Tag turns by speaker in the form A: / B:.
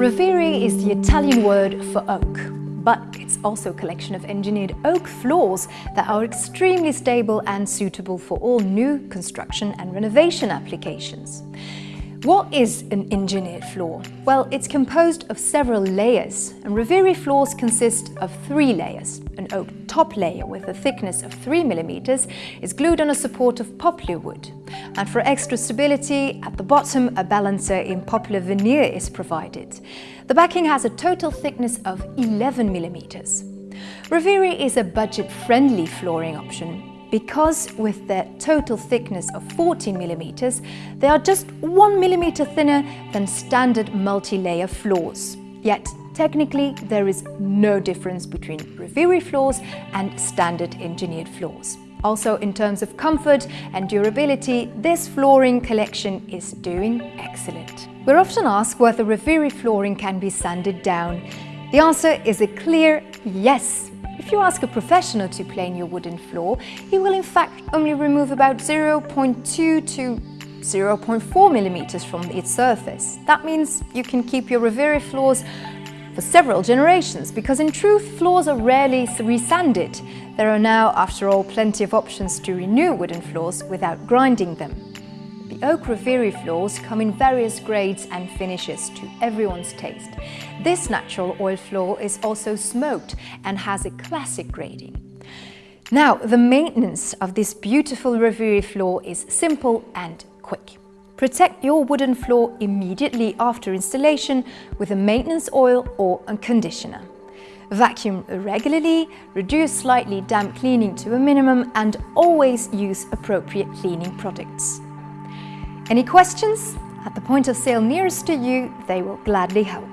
A: Rovere is the Italian word for oak, but it's also a collection of engineered oak floors that are extremely stable and suitable for all new construction and renovation applications. What is an engineered floor? Well, it's composed of several layers, and Rovere floors consist of three layers. An oak top layer with a thickness of 3 mm is glued on a support of poplar wood. And for extra stability, at the bottom a balancer in poplar veneer is provided. The backing has a total thickness of 11 mm. Rovere is a budget-friendly flooring option because with their total thickness of 14 millimeters, they are just 1 millimeter thinner than standard multi-layer floors. Yet, technically, there is no difference between Rovere floors and standard engineered floors. Also, in terms of comfort and durability, this flooring collection is doing excellent. We're often asked whether Rovere flooring can be sanded down. The answer is a clear yes. If you ask a professional to plane your wooden floor, he will in fact only remove about 0.2 to 0.4 millimeters from its surface. That means you can keep your Rovere floors for several generations, because in truth, floors are rarely resanded. There are now, after all, plenty of options to renew wooden floors without grinding them. Oak Rovere floors come in various grades and finishes to everyone's taste. This natural oil floor is also smoked and has a classic grading. Now, the maintenance of this beautiful Rovere floor is simple and quick. Protect your wooden floor immediately after installation with a maintenance oil or a conditioner. Vacuum regularly, reduce slightly damp cleaning to a minimum and always use appropriate cleaning products. Any questions? At the point of sale nearest to you, they will gladly help.